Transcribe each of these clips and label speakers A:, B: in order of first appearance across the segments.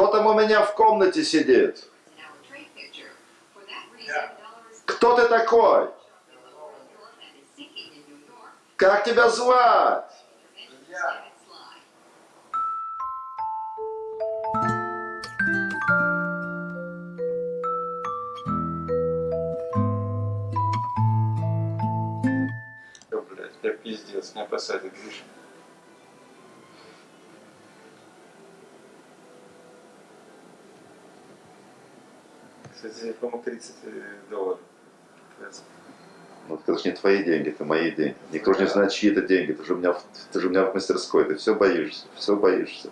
A: Кто там у меня в комнате сидит? Кто ты такой? Как тебя звать?
B: Да, блядь, я пиздец, не посадят, видишь? Кстати, по-моему, 30 долларов.
A: Ну, это же не твои деньги, это мои деньги. Никто же не знает, чьи это деньги. Ты же у меня, ты же у меня в мастерской. Ты все боишься, все боишься.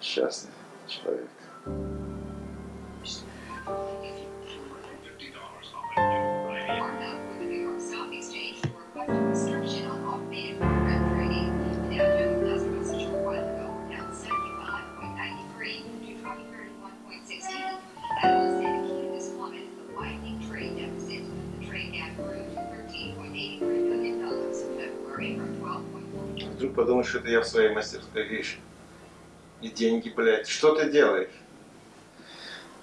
A: Счастный человек.
B: Вдруг подумаешь, что это я в своей мастерской вещи. И деньги, блядь. Что ты делаешь?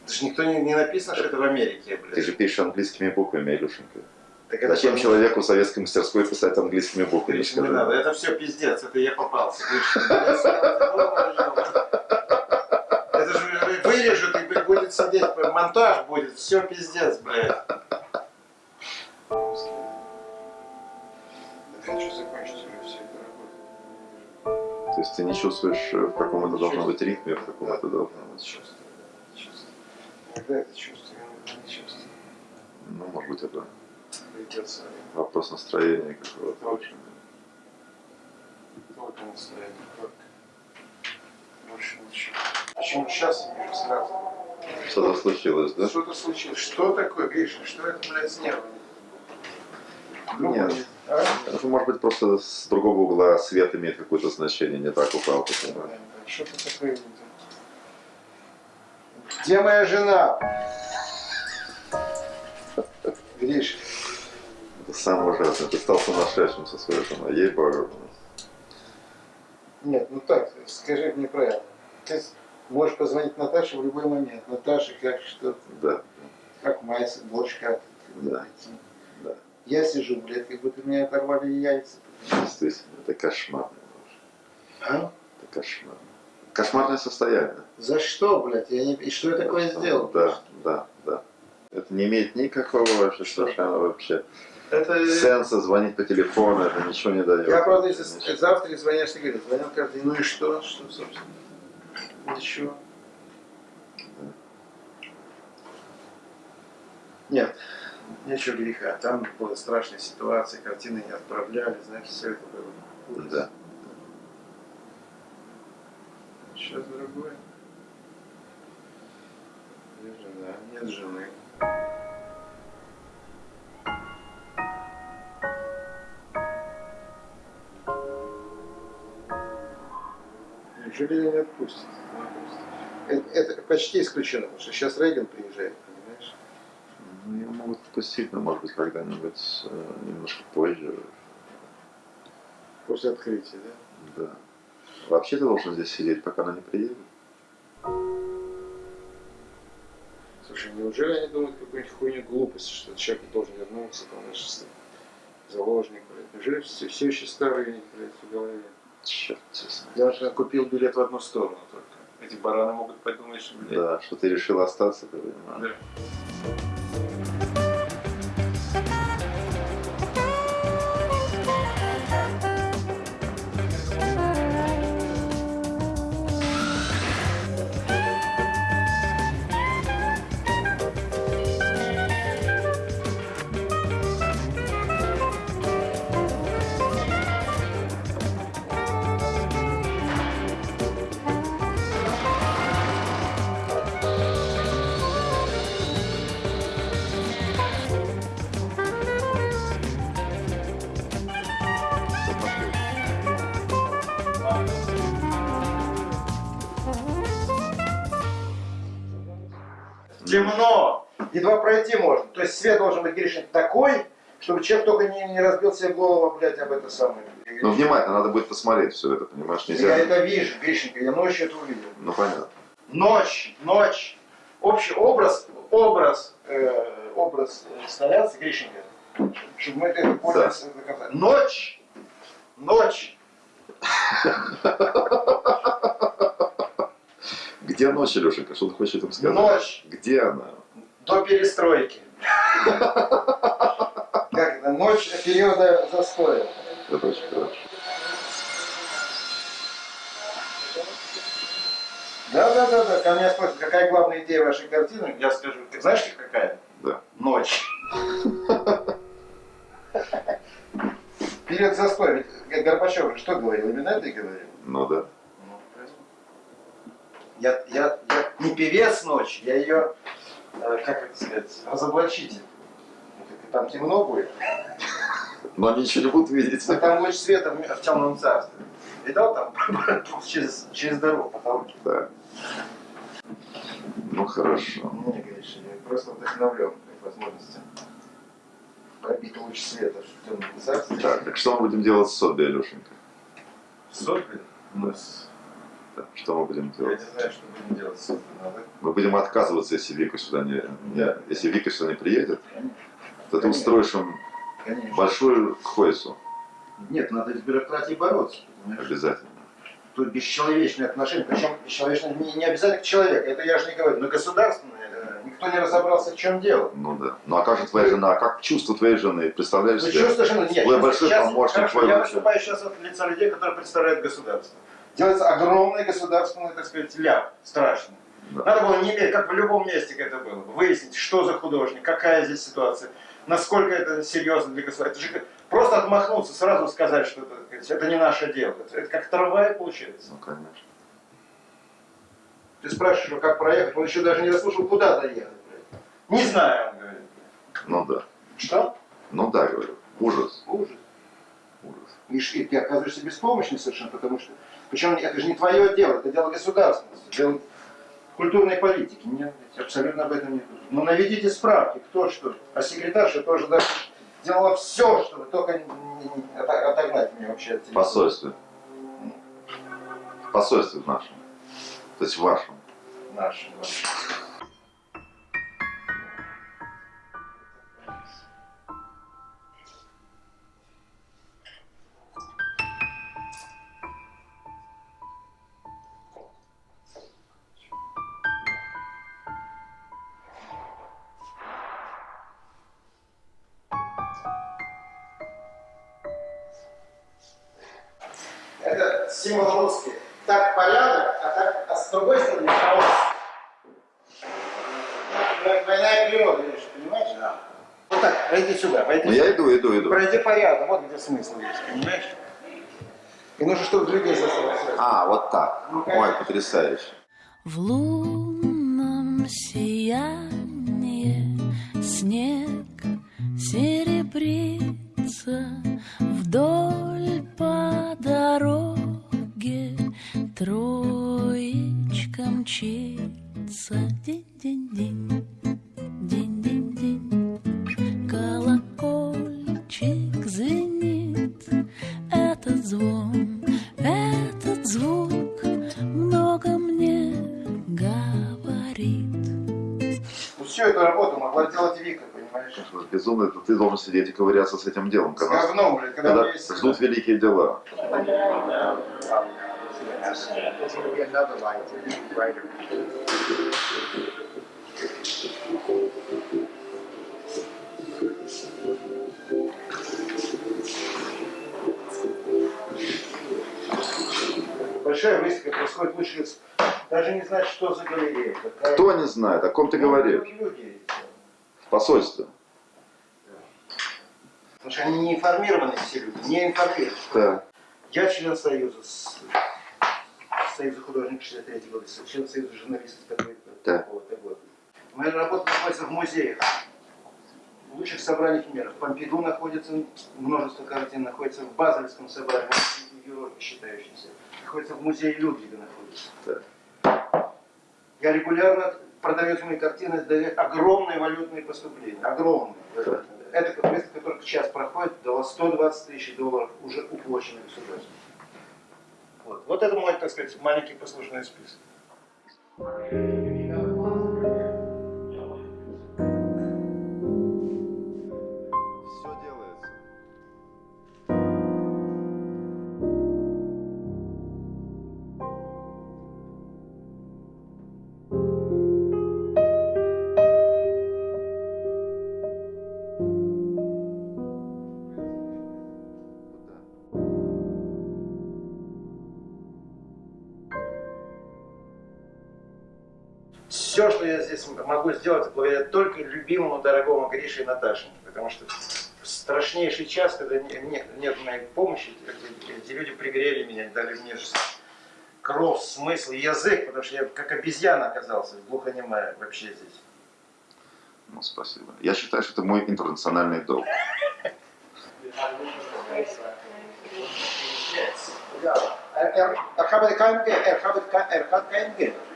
B: Это же никто не, не написано, что это в Америке, блядь.
A: Ты же пишешь английскими буквами, Илюшенька.
B: Так это
A: Зачем человеку в советской мастерской писать английскими буквами?
B: Не
A: скажи?
B: надо, это все пиздец, это я попался. Это же вырежут и будет сидеть, монтаж будет, все пиздец, блядь.
A: Ты не чувствуешь, э, в каком это должно быть ритме, в каком это должно быть.
B: Чувствую. Иногда это чувствую, иногда не чувствую.
A: Ну, может быть, это
B: Придется
A: вопрос настроения какого-то. общем.
B: только настроение, только. Больше ничего. Почему сейчас я вижу сразу?
A: Что-то случилось, да?
B: Что-то случилось. Что такое, Гриша? Что это, блядь, с нервами?
A: Нет.
B: А?
A: Это может быть просто с другого угла свет имеет какое-то значение, не так упал. понимаешь?
B: Что-то такое не так. Где моя жена? Гриша,
A: Это самое ужасное. Ты стал сумасшедшим со своей женой. Ей богу.
B: нет, ну так, скажи мне правильно. Ты можешь позвонить Наташе в любой момент. Наташа, как что,
A: Да,
B: как мать, борщ как.
A: Да. Да.
B: Я сижу, блядь, как будто мне оторвали яйца.
A: Действительно, это кошмарно.
B: А?
A: Это кошмарно. Кошмарное состояние.
B: За что, блядь? Я не... И что я такое сделал?
A: Да, да, да. Это не имеет никакого вообще совершенно вообще
B: Это...
A: сенса звонить по телефону, это ничего не дает.
B: Я, правда, если
A: Ничего.
B: завтра звонишь, ты говоришь, звонил каждый день, ну и что, что, собственно? Ничего. Нет, нечего греха. Там была страшная ситуация, картины не отправляли, знаешь, все это было. ужас.
A: Да.
B: Сейчас другое. Где жена? Нет жены. Неужели ее не отпустят? Это, это почти исключено, потому что сейчас Рейган приезжает,
A: ее могут отпустить, но может быть когда-нибудь э, немножко позже.
B: После открытия, да?
A: Да. Вообще ты должен здесь сидеть, пока она не приедет.
B: Слушай, неужели они думают какую-нибудь хуйню глупость, что человек должен вернуться, там, с- заложник, блядь. Неужели все, все еще старые, блядь, в голове?
A: Черт, честно.
B: Я уже купил билет в одну сторону только. Эти бараны могут подумать, что, блядь,
A: Да, что ты решил остаться, ты понимаешь.
B: да. Темно! Едва пройти можно. То есть свет должен быть, Гришин, такой, чтобы человек только не, не разбил себе голову, блядь, об это самое.
A: Ну, внимательно, надо будет посмотреть все это, понимаешь,
B: Я
A: нельзя.
B: это вижу, Гришенька, я ночью это увидел.
A: Ну, понятно.
B: Ночь, ночь. Общий образ, образ, э, образ инсталляции Гришинга. Чтобы мы это поняли. до конца. Ночь, ночь.
A: Где ночь, Лешенька? Что ты хочешь этим сказать?
B: Ночь.
A: Где она?
B: до перестройки. Как это? Ночь периода застоя.
A: Это очень хорошо.
B: Да, да, да, да. Ко мне спросят, какая главная идея вашей картины? Я скажу, ты знаешь, какая?
A: Да.
B: Ночь. Период застоя. Ведь Горбачев же что говорил? Именно это и говорил.
A: Ну да.
B: Ну. Я, я, я не певец ночи, я ее, э, как это сказать, разоблачитель. Ну, Там темно будет,
A: Но они ничего не будут видеть.
B: а там луч света в в темном царстве. Видал там через, через дорогу потолки?
A: Да. Ну хорошо.
B: Мне, конечно, я просто вдохновлен этой возможностью пробить луч света в темном царстве.
A: Так, так что мы будем делать с Соби, Алешенька?
B: Сопли? Ну, с-
A: Да, Что мы будем
B: я
A: делать?
B: не знаю, что будем делать
A: Мы будем отказываться, если Вика сюда не, не- если Вика сюда не приедет,
B: конечно,
A: то ты устроишь им
B: конечно.
A: большую хойсу
B: Нет, надо с бюрократией бороться. понимаешь?
A: обязательно.
B: Тут бесчеловечные отношения, причем бесчеловечные не, не обязательно к человеку, это я же не говорю, но государственные, э, никто не разобрался, в чем дело.
A: Ну да. Ну а как же твоя жена? Как чувство твоей жены? Представляешь
B: Ну,
A: себе?
B: чувство, что нет,
A: Твой большой
B: сейчас-
A: помощник,
B: хорошо,
A: твой
B: я выступаю сейчас от лица людей, которые представляют государство. Делается огромный государственный, так сказать, ляп, страшный.
A: Да.
B: Надо было не как в любом месте это было, бы, выяснить, что за художник, какая здесь ситуация, насколько это серьезно для государства. Это же просто отмахнуться, сразу сказать, что это, это не наше дело. Это, это как трамвай получается.
A: Ну конечно.
B: Ты спрашиваешь, как проехать, он еще даже не расслышал, куда доехать. Не знаю, он говорит.
A: Ну да.
B: Что?
A: Ну да, говорю. Ужас.
B: Ужас.
A: Ужас.
B: И ты оказываешься беспомощным совершенно, потому что... Причем это же не твое дело, это дело государственности, дело культурной политики. Нет, абсолютно об этом не думаю. Но наведите справки, кто что. А секретарша тоже даже делала все, чтобы только отогнать меня вообще от тебя.
A: посольстве. В посольстве в нашем. То есть в вашем.
B: Наш. Это символ русский. Так порядок, а так а с другой стороны хаос. И природа, видишь, понимаешь? Да. Вот так, пройди сюда, пройди
A: Ну я иду, иду, иду.
B: Пройди порядок, вот где смысл есть, понимаешь? И нужно, чтобы людей заставить.
A: А, вот так.
B: Ну,
A: Ой, потрясающе.
C: В лунном сиянии мчится Динь-динь-динь, динь-динь-динь Колокольчик звенит Этот звон, этот звук много мне говорит.
B: Всю эту работу могла делать Вика, понимаешь?
A: Безумно, это ты должен сидеть и ковыряться с этим делом. Когда,
B: говном, блядь, когда,
A: когда ждут великие дела.
B: Большая выставка происходит лучше. Даже не знать, что за галерея. какая-
A: Кто не знает, о ком ты
B: Ну,
A: говоришь?
B: Люди.
A: В посольстве.
B: Потому что они не информированы все люди, не информированы.
A: Да.
B: Я член Союза, с- Союза художников 63 года, член Союза журналистов такой
A: Да.
B: такого-то года. Моя работа находится в музеях. В лучших собраниях мира. В Помпиду находится множество картин, находится в Базельском собрании, в Европе считающемся. Находится в музее Людвига находится. Я регулярно продавец мои картины дает огромные валютные поступления. Огромные.
A: Да.
B: Эта выставка только сейчас проходит, дала 120 тысяч долларов уже уплоченных государством. Вот. вот это мой, так сказать, маленький послужной список. Могу сделать, благодаря только любимому, дорогому Грише и Наташеньке. Потому что в страшнейший час, когда не- не- нет моей помощи, эти, люди пригрели меня, дали мне кровь, смысл, язык, потому что я как обезьяна оказался, глухонемая вообще здесь.
A: Ну, спасибо. Я считаю, что это мой интернациональный долг.
B: Ja, er, er, er gaat er gaat kein, er gaat kein Geld. Я,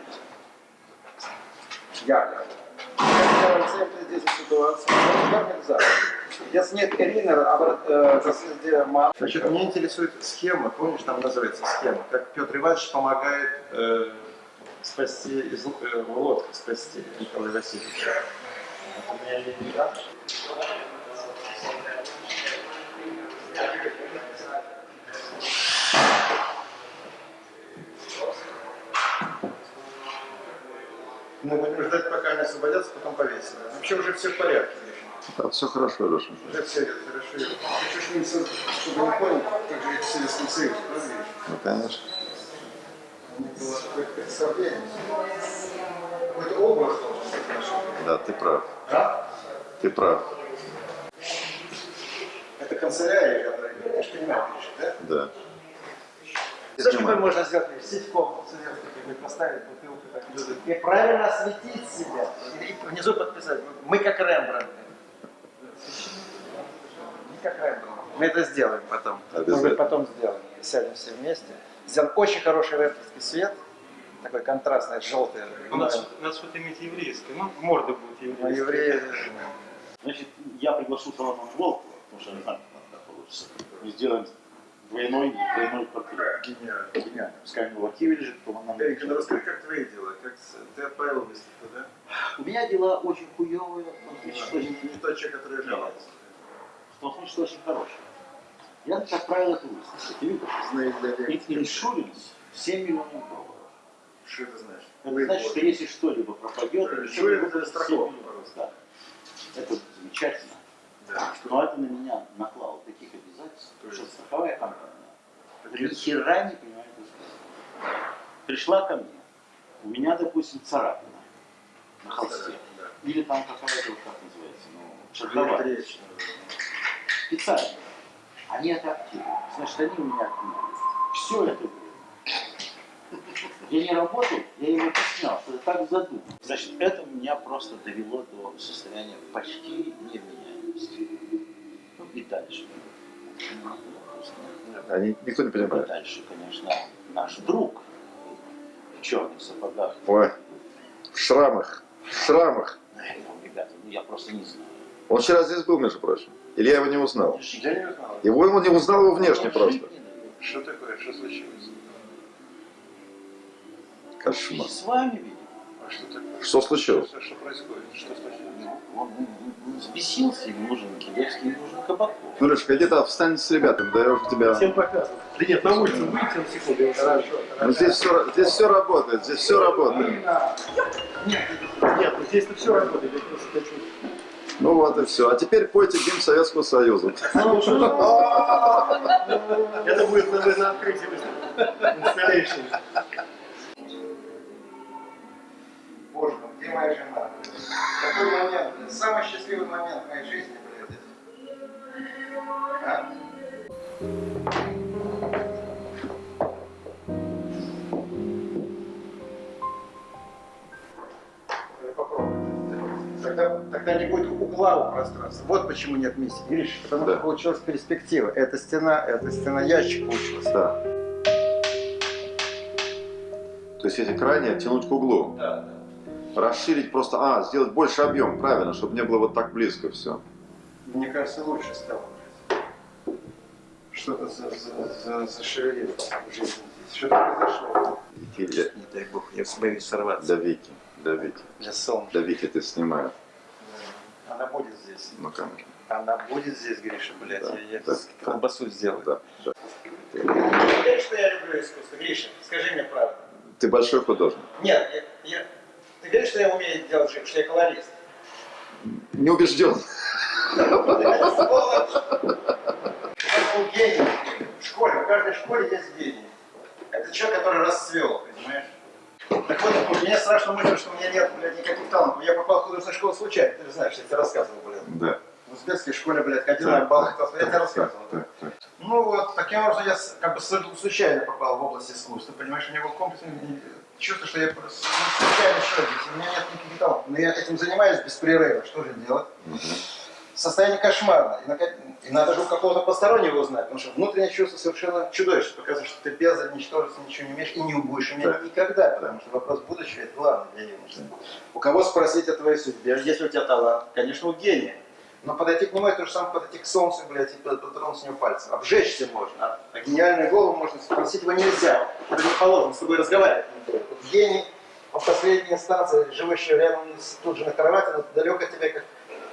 B: я рецепты здесь ситуации. Как нельзя? Если нет Ирины, а э. Значит, меня интересует схема, помнишь, там называется схема, как Петр Иванович помогает э, спасти из э, лодки, спасти Николая Васильевича. У меня не Мы будем ждать, пока они освободятся, потом повесим. Вообще уже все в порядке.
A: Да, все хорошо, Леша.
B: Уже все хорошо. Ты чуть не со- чтобы не понял, как же в Советском Союзе, правда?
A: Ну, конечно.
B: Было представление. Какой-то образ должен быть.
A: Да, ты прав.
B: Да?
A: Ты прав.
B: Это канцелярия, которая, ты же понимаешь, да?
A: Да.
B: Знаешь, какой можно сделать сетьком советский, как поставить бутылку так и правильно осветить себя. И внизу подписать. Мы как Рембрандт. Не как Рембрандт. Мы это сделаем потом. Быть, потом сделаем. Сядем все вместе. Сделаем очень хороший рембрандтский свет. Такой контрастный, желтый.
D: У нас, у нас вот иметь еврейское, ну, морда будет
B: Но
D: еврейская.
B: евреи...
E: Значит, я приглашу Соломона Волкова, потому что я знаю, как получится. Мы сделаем двойной, двойной портрет.
B: Гениально.
E: Гениально. Пускай него в архиве лежит, то он нам
B: Эрик, ну расскажи, как твои дела? Как с- ты отправил выставку, да?
E: У меня дела очень том смысле, что
B: Не, не тот человек, который
E: в том смысле, что очень хорошие. Я так отправил эту выставку. Ты видишь?
B: Знаю для
E: Их иншуренс 7 миллионов долларов.
B: Что это значит?
E: Это значит, что если что-либо пропадет, или
B: Иншуренс
E: что-либо
B: это страховка
E: 7 миллионов.
B: просто.
E: Да. Это замечательно.
B: Да.
E: Но это на меня наклало таких обязательств,
B: То
E: что страховая компания ни хера не понимает искусства. Пришла ко мне, у меня, допустим, царапина на холсте.
B: Да.
E: Или там какая-то, вот как называется, ну, шаговая. Специально. Они это активируют. Значит, они у меня отнимают. Все это время. Я не работал, я ему объяснял, что это так задумано. Значит, это меня просто довело до состояния почти невменяемости. Ну и дальше.
A: Они, никто не
E: И
A: понимает.
E: дальше, конечно, наш друг в черных сапогах.
A: Ой, в шрамах, в шрамах.
E: Ну, ребята, ну я просто не знаю.
A: Он вчера здесь был, между прочим. Или я его не узнал.
B: Я не узнал.
A: Его он не узнал его внешне просто.
B: Что такое? Что случилось?
A: Кошмар.
E: с вами, видимо.
B: А что такое?
A: Что случилось?
B: Что, что происходит? Что случилось?
E: Он, он- он взбесился, ему нужен Килевский, ему нужен Кабаков.
A: Ну, Лешка, где-то встань с ребятами, да я уже тебя...
D: Всем показываю. Да нет, на улицу выйти на секунду. я сразу.
A: Ну, здесь все, здесь все работает, здесь все работает.
D: Нет, ну здесь-то все работает, я просто хочу.
A: Ну вот и все. А теперь пойте гимн Советского Союза.
D: Это будет на, на открытии выставки. Installation.
B: Где моя жена? Какой момент? Самый счастливый момент в моей жизни, блядь. А? Это. Тогда, тогда не будет угла у пространства. Вот почему нет миссии. Видишь, потому
A: Да.
B: что получилась перспектива. Эта стена, эта стена ящик получилась.
A: Да. То есть эти крайние оттянуть к углу.
B: Да,
A: Расширить просто, а, сделать больше объем, правильно, чтобы не было вот так близко все.
B: Мне кажется, лучше стало. Что-то за, за, за, зашевелилось в жизни здесь. Что-то произошло.
A: Для,
B: Не дай бог, я боюсь сорваться.
A: для Вики, для Вики.
B: Для солнца.
A: Для Вики ты снимаю.
B: Она будет здесь.
A: Ну, конечно.
B: Она будет здесь, Гриша, блядь.
A: Да,
B: я, я
A: да,
B: колбасу сделаю.
A: Да, да.
B: Ты веришь, что я люблю искусство? Гриша, скажи мне правду.
A: Ты большой художник.
B: Нет, я, я- ты веришь, что я умею делать живопись, что я колорист?
A: Не убежден.
B: Это был гений. В школе, в каждой школе есть гений. Это человек, который расцвел, понимаешь? Так вот, мне страшно мысль, что у меня нет, блядь, никаких талантов. Я попал в художественную школу случайно, ты же знаешь, я тебе рассказывал, блядь.
A: Да.
B: В узбекской школе, блядь, ходил на бал, я тебе рассказывал. да.
A: так, так.
B: Ну вот, таким образом я как бы случайно попал в область искусства, понимаешь, у меня был комплексный чувство, что я просто случайно человек, у меня нет никаких талантов. Но я этим занимаюсь беспрерывно, что же делать? Состояние кошмарное. И, нака- и надо же у какого-то постороннего узнать, потому что внутреннее чувство совершенно чудовищное, показывает, что ты без ничтожества ничего не умеешь и не будешь иметь
A: Да.
B: никогда, потому что вопрос будущего это главное для юноши. У кого спросить о твоей судьбе, если у тебя талант? Конечно, у гения. Но подойти к нему это же самое подойти к солнцу, блядь, и дотронуться с него пальцем. Обжечься можно, а, гениальную голову можно спросить его нельзя. Это не положено, с тобой разговаривать не гений, он в последней инстанции, живущий рядом тут же на кровати, но далеко от тебя, как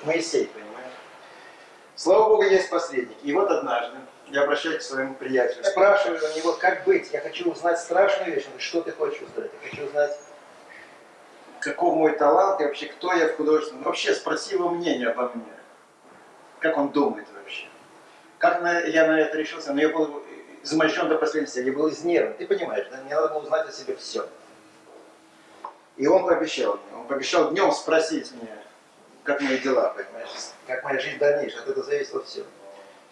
B: Моисей, понимаешь? Слава Богу, есть посредник. И вот однажды я обращаюсь к своему приятелю, спрашиваю у него, как быть. Я хочу узнать страшную вещь. Он что ты хочешь узнать? Я хочу узнать, каков мой талант и вообще кто я в художественном. Вообще спроси его мнение обо мне. Как он думает вообще. Как на- я на это решился? Но я был измощен до последней степени, я был изнервен. Ты понимаешь, да? мне надо было узнать о себе все. И он пообещал мне, он пообещал днем спросить меня, как мои дела, понимаешь, как моя жизнь дальнейшая, от этого зависело все.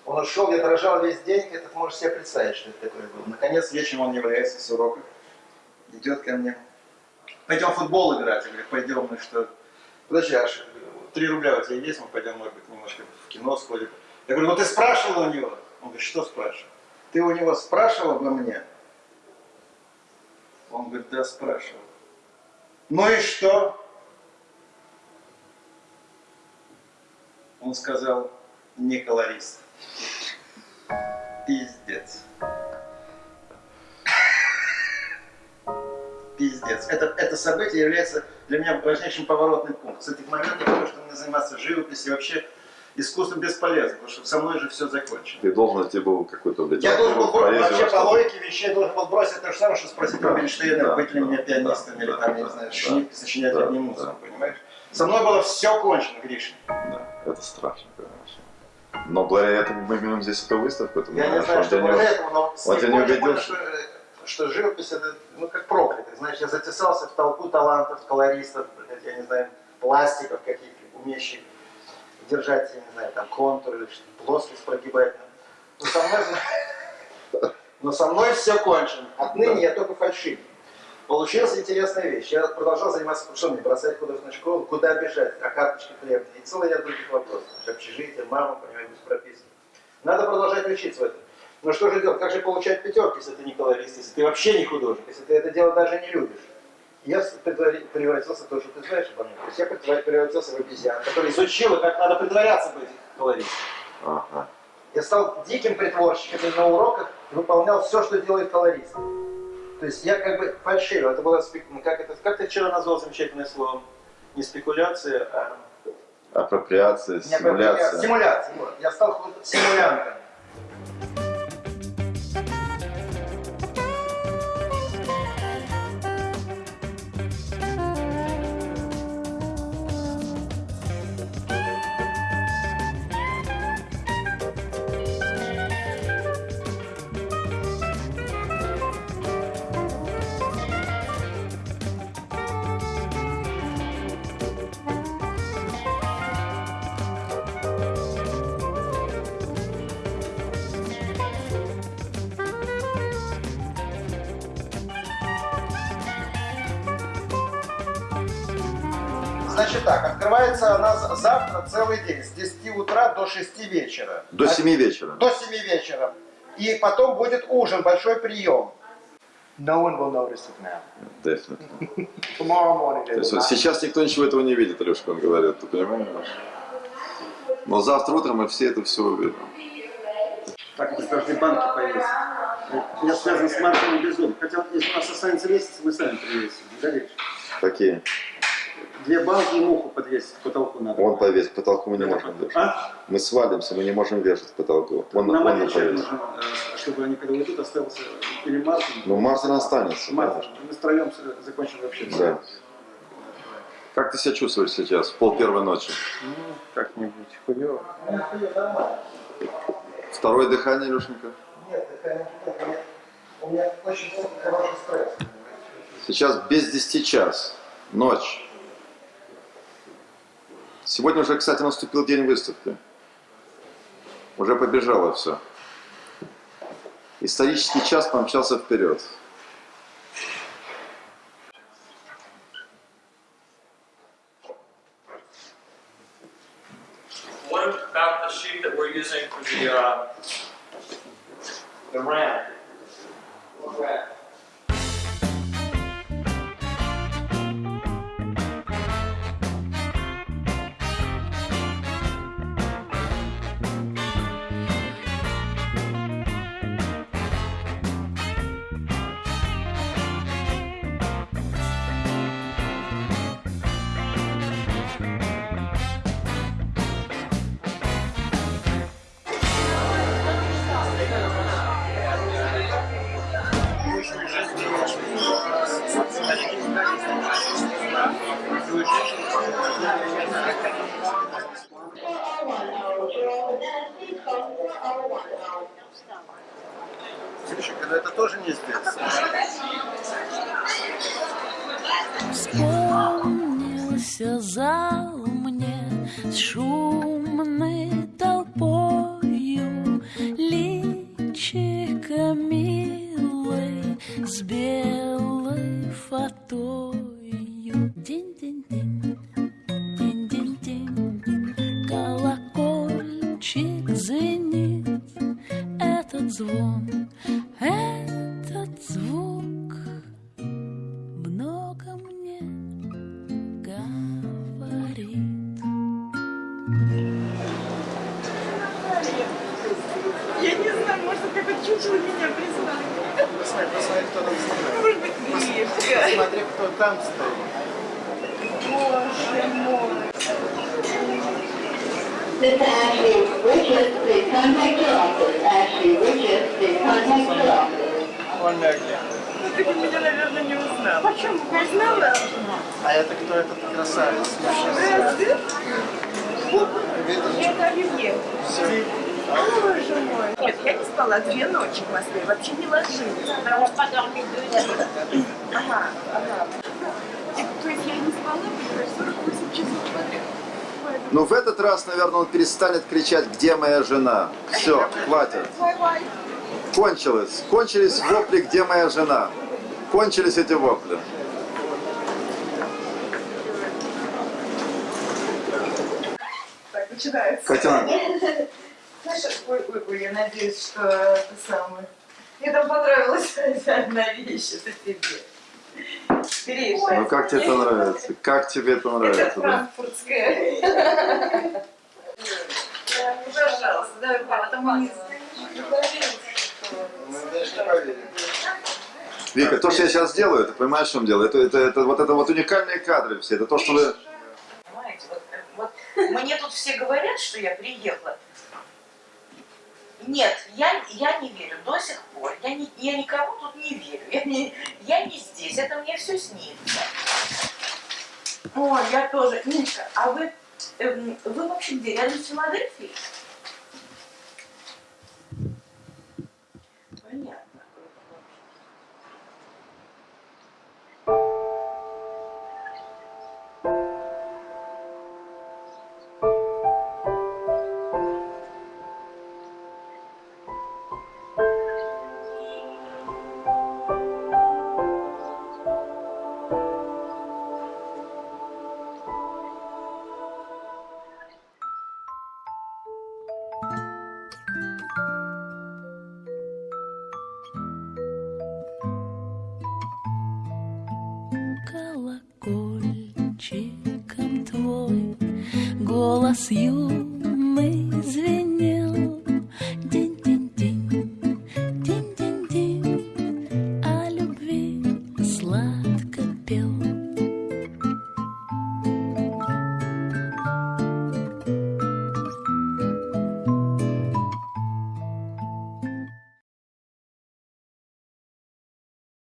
B: Он ушел, я дрожал весь день, это ты можешь себе представить, что это такое было. Наконец, вечером он является с уроков, идет ко мне. Пойдем в футбол играть. Я говорю, пойдем, мы что? Подожди, аж три рубля у тебя есть, мы пойдем, может быть, немножко кино сходим. Я говорю, ну ты спрашивал у него? Он говорит, что спрашивал? Ты у него спрашивал обо мне? Он говорит, да, спрашивал. Ну и что? Он сказал, не колорист. Пиздец. Пиздец. Это, это событие является для меня важнейшим поворотным пунктом. С этих моментов я мне заниматься живописью вообще искусством бесполезно, потому что со мной же все закончено.
A: Ты должен идти был какой-то
B: Я должен был
A: поэзию
B: вообще
A: во
B: по логике вещей должен был бросить то же самое, что спросить
A: Да,
B: Рубинштейна,
A: да,
B: быть ли
A: да,
B: мне
A: да,
B: пианистом
A: да,
B: или
A: да,
B: там, я не
A: да,
B: знаю,
A: да,
B: сочинять
A: да,
B: одни музыку,
A: да.
B: понимаешь? Со мной было все кончено, Гриша.
A: Да, это страшно, конечно. Но благодаря этому мы имеем здесь эту выставку. Это
B: Я не знаю, что благодаря этому, но
A: он
B: тех
A: тебя не
B: я
A: убедил, что-
B: что, что живопись это, ну, как проклятый. Знаешь, я затесался в толпу талантов, колористов, блядь, я не знаю, пластиков каких-то, умеющих держать, я не знаю, там, контур или плоскость прогибать. Но со мной, но со мной все кончено. Отныне я только фальшивый. Получилась интересная вещь. Я продолжал заниматься, что мне, бросать художественную школу, куда бежать, а карточка хлеба. И целый ряд других вопросов. Общежитие, мама, понимаете, без прописки. Надо продолжать учиться в этом. Но что же делать? Как же получать пятерки, если ты не колорист, если ты вообще не художник, если ты это дело даже не любишь? Я превратился в то, что ты знаешь обо мне. То есть я превратился в обезьян, который изучил, как надо притворяться быть колористом.
A: Ага.
B: Я стал диким притворщиком и на уроках выполнял все, что делает колорист. То есть я как бы фальшивил. Это было спек- ну, как это, как ты вчера назвал замечательное слово? Не спекуляция, а
A: Апроприация,
B: не апроприация.
A: симуляция.
B: Симуляция. Вот. Я стал симулянтом. Открывается она за- завтра целый день, с 10 утра до 6 вечера.
A: До
B: А-
A: 7 вечера.
B: До 7 вечера. И потом будет ужин, большой прием.
D: No one will notice it now.
A: Definitely.
D: Tomorrow morning they
A: То есть
D: will
A: сейчас никто ничего этого не видит, Алешка, он говорит, ты понимаешь? Но завтра утром мы все это все увидим.
B: Так, это каждой банке повесить.
D: Я связан с Мартином Безумным. Хотя если у нас останется месяц, мы сами привесим. Горишь.
A: Какие?
D: Две балки и муху подвесить к потолку надо.
A: Вон повесь, к потолку мы не можем вешать.
D: А?
A: Мы свалимся, мы не можем вешать к потолку. Вон,
D: Нам человек
A: повесь.
D: нужен, э, чтобы они когда уйдут, остался или Мартин.
A: Ну, Мартин останется.
D: Мартин. Мы втроем закончим вообще.
A: Да. Как ты себя чувствуешь сейчас, в пол первой ночи?
D: Ну, как-нибудь хуёво.
A: Второе дыхание, Илюшенька?
B: Нет, дыхание нет, у меня- у меня очень хороший стресс.
A: Сейчас без 10 час, ночь. Сегодня уже, кстати, наступил день выставки. Уже побежало все. Исторический час помчался вперед.
D: Там стоит.
F: Боже мой.
G: Mr. Ashley Richards, please contact your office. Ashley Richards, please contact your office.
D: Мегли.
F: Ну, ты бы меня, наверное, не узнал. Почему? Узнала?
D: А это кто этот красавец?
F: Разве? Это Оливье. Боже мой. Нет, я не спала две ночи в Москве, вообще не ложилась. Потому что Ага, ага. И, То есть я не спала, например, 48 часов подряд. Поэтому-
A: Ну, в этот раз, наверное, он перестанет кричать, где моя жена. Все, хватит. Кончилось. Кончились вопли, где моя жена. Кончились эти вопли.
F: Так, начинается.
A: Катя,
F: Знаешь, ой, ой, ой, я надеюсь, что это самое. Мне там понравилась одна вещь, это тебе. Бери,
A: ну как тебе это нравится? Как тебе это
F: Это
A: нравится? да?
F: франкфуртская. Пожалуйста, давай, потом.
A: Вика, то, что я сейчас делаю, ты понимаешь, в чем дело? Это, это, это, вот это вот уникальные кадры все. Это то, что вы...
F: Понимаете, вот, вот мне тут все говорят, что я приехала. Нет, я, я не верю до сих пор. Я, не, я никому тут не верю. Я не, я не здесь, это мне все снится. О, я тоже. Ниночка, а вы, эм, вы вообще где? Рядом с Филадельфией?